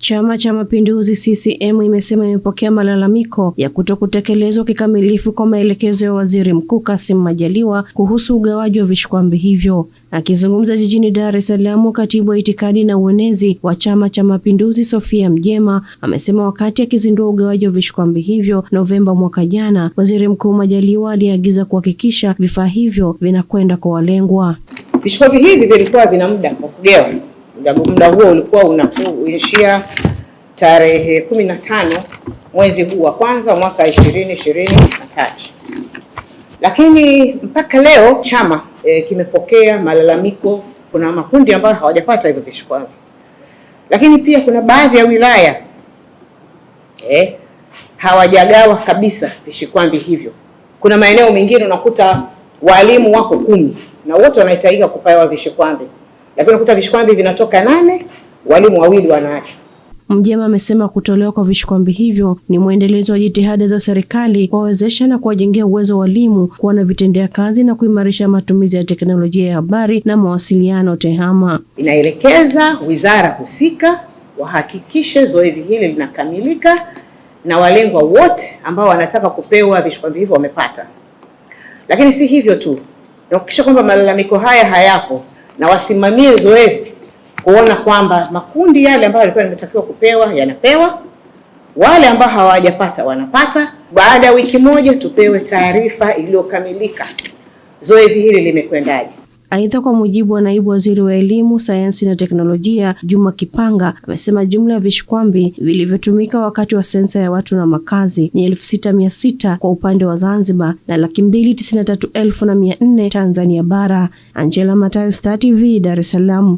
Chama cha Mapinduzi CCM imesema imepokea malalamiko ya kutokutekelezwa kikamilifu kwa maelekezo ya Waziri Mkuu Kassim Majaliwa kuhusu ugawaji wa vishikwambi hivyo. Akizungumza jijini Dar es Salaam, katibu wa itikadi na uenezi wa Chama cha Mapinduzi Sofia Mjema amesema wakati akizindua ugawaji wa vishikwambi hivyo Novemba mwaka jana, Waziri Mkuu Majaliwa aliagiza kuhakikisha vifaa hivyo vinakwenda kwa walengwa. Vishikwambi hivi vilikuwa vina muda wa muda huo ulikuwa unaishia tarehe kumi na tano mwezi huu wa kwanza mwaka ishirini ishirini na tatu, lakini mpaka leo chama e, kimepokea malalamiko. Kuna makundi ambayo hawajapata hivyo vishikwambi, lakini pia kuna baadhi ya wilaya e, hawajagawa kabisa vishikwambi hivyo. Kuna maeneo mengine unakuta walimu wako kumi na wote wanahitajika kupewa vishikwambi lakini unakuta vishikwambi vinatoka nane, walimu wawili wanaachwa. Mjema amesema kutolewa kwa vishikwambi hivyo ni mwendelezo wa jitihada za serikali kuwawezesha na kuwajengea uwezo walimu kuwa na vitendea kazi na kuimarisha matumizi ya teknolojia ya habari na mawasiliano TEHAMA. Inaelekeza wizara husika wahakikishe zoezi hili linakamilika na walengwa wote ambao wanataka kupewa vishikwambi hivyo wamepata. Lakini si hivyo tu, na kuhakikisha kwamba malalamiko haya hayapo na wasimamie zoezi kuona kwamba makundi yale ambayo yalikuwa yametakiwa kupewa yanapewa, wale ambao hawajapata wanapata. Baada ya wiki moja tupewe taarifa iliyokamilika, zoezi hili limekwendaje. Aidha, kwa mujibu wa naibu waziri wa elimu, sayansi na teknolojia Juma Kipanga, amesema jumla ya vishkwambi vilivyotumika wakati wa sensa ya watu na makazi ni elfu sita mia sita kwa upande wa Zanzibar na laki mbili tisini na tatu elfu na mia nne Tanzania bara. Angela Matayo, Star TV, Dar es Salaam.